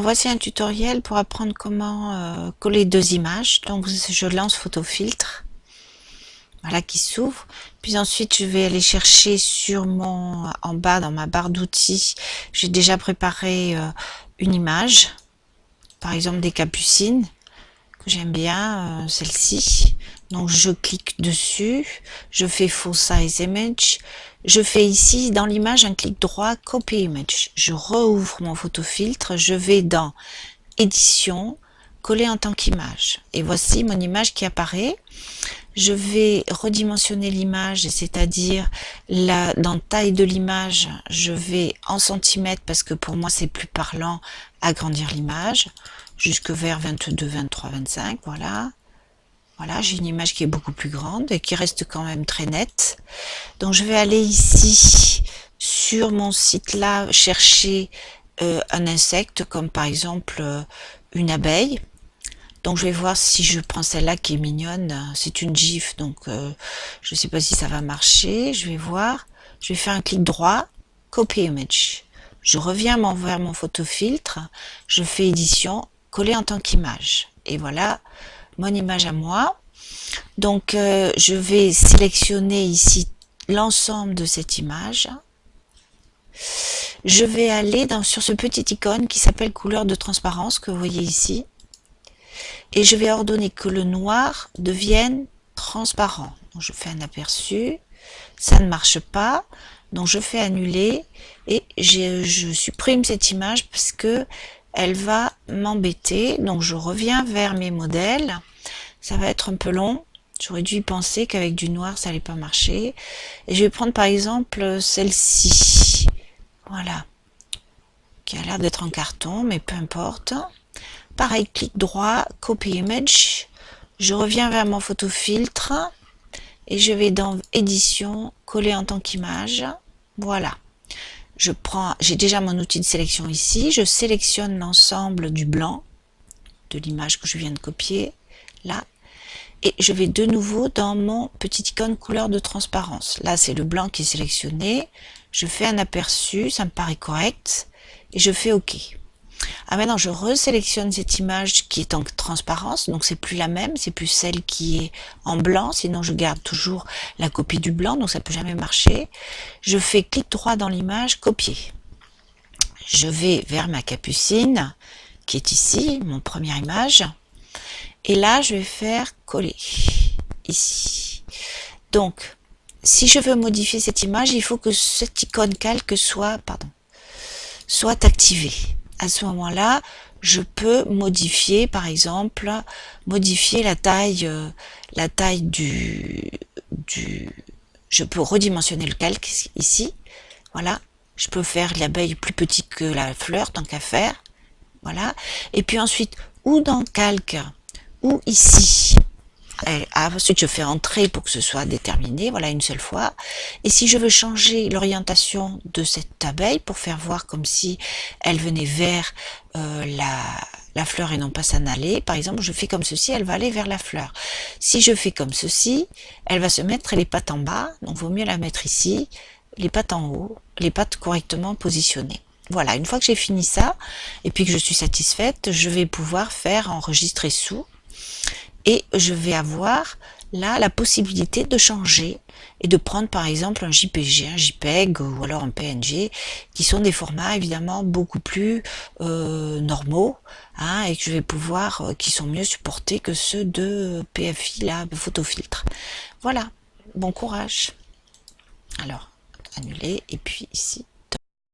Voici un tutoriel pour apprendre comment euh, coller deux images. Donc je lance photofiltre, voilà qui s'ouvre. Puis ensuite je vais aller chercher sur mon en bas dans ma barre d'outils. J'ai déjà préparé euh, une image, par exemple des capucines j'aime bien, euh, celle-ci. Donc je clique dessus, je fais Full Size Image, je fais ici dans l'image un clic droit Copy Image. Je rouvre mon photofiltre, je vais dans Édition, coller en tant qu'image. Et voici mon image qui apparaît. Je vais redimensionner l'image, c'est-à-dire la dans taille de l'image, je vais en centimètres parce que pour moi c'est plus parlant agrandir l'image jusque vers 22, 23, 25, voilà. Voilà, j'ai une image qui est beaucoup plus grande et qui reste quand même très nette. Donc je vais aller ici sur mon site là chercher euh, un insecte comme par exemple euh, une abeille. Donc je vais voir si je prends celle-là qui est mignonne. C'est une gif donc euh, je ne sais pas si ça va marcher. Je vais voir. Je vais faire un clic droit, copy image. Je reviens vers mon photofiltre, je fais édition, coller en tant qu'image. Et voilà, mon image à moi. Donc euh, je vais sélectionner ici l'ensemble de cette image. Je vais aller dans, sur ce petit icône qui s'appelle couleur de transparence que vous voyez ici. Et je vais ordonner que le noir devienne transparent. Je fais un aperçu. Ça ne marche pas. Donc je fais annuler et je supprime cette image parce que elle va m'embêter. Donc je reviens vers mes modèles. Ça va être un peu long. J'aurais dû y penser qu'avec du noir, ça allait pas marcher. Et je vais prendre par exemple celle-ci. Voilà. Qui a l'air d'être en carton, mais peu importe. Pareil, clic droit, copy image. Je reviens vers mon photofiltre et je vais dans édition, coller en tant qu'image. Voilà je prends, j'ai déjà mon outil de sélection ici, je sélectionne l'ensemble du blanc de l'image que je viens de copier, là, et je vais de nouveau dans mon petit icône couleur de transparence. Là, c'est le blanc qui est sélectionné, je fais un aperçu, ça me paraît correct, et je fais OK. Ah maintenant je resélectionne cette image qui est en transparence, donc c'est plus la même, c'est plus celle qui est en blanc, sinon je garde toujours la copie du blanc, donc ça peut jamais marcher. Je fais clic droit dans l'image, copier. Je vais vers ma capucine, qui est ici, mon première image, et là je vais faire coller, ici. Donc, si je veux modifier cette image, il faut que cette icône calque soit, soit activée à ce moment-là, je peux modifier, par exemple, modifier la taille, euh, la taille du, du, je peux redimensionner le calque ici, voilà. Je peux faire l'abeille plus petite que la fleur, tant qu'à faire, voilà. Et puis ensuite, ou dans calque, ou ici, ensuite je fais entrer pour que ce soit déterminé, voilà une seule fois. Et si je veux changer l'orientation de cette abeille pour faire voir comme si elle venait vers euh, la, la fleur et non pas s'en aller, par exemple je fais comme ceci, elle va aller vers la fleur. Si je fais comme ceci, elle va se mettre les pattes en bas, donc vaut mieux la mettre ici, les pattes en haut, les pattes correctement positionnées. Voilà, une fois que j'ai fini ça, et puis que je suis satisfaite, je vais pouvoir faire enregistrer sous, et je vais avoir là la possibilité de changer et de prendre par exemple un JPG, un JPEG ou alors un PNG qui sont des formats évidemment beaucoup plus euh, normaux hein, et que je vais pouvoir, euh, qui sont mieux supportés que ceux de PFI, là, photofiltre. Voilà, bon courage. Alors, annuler et puis ici,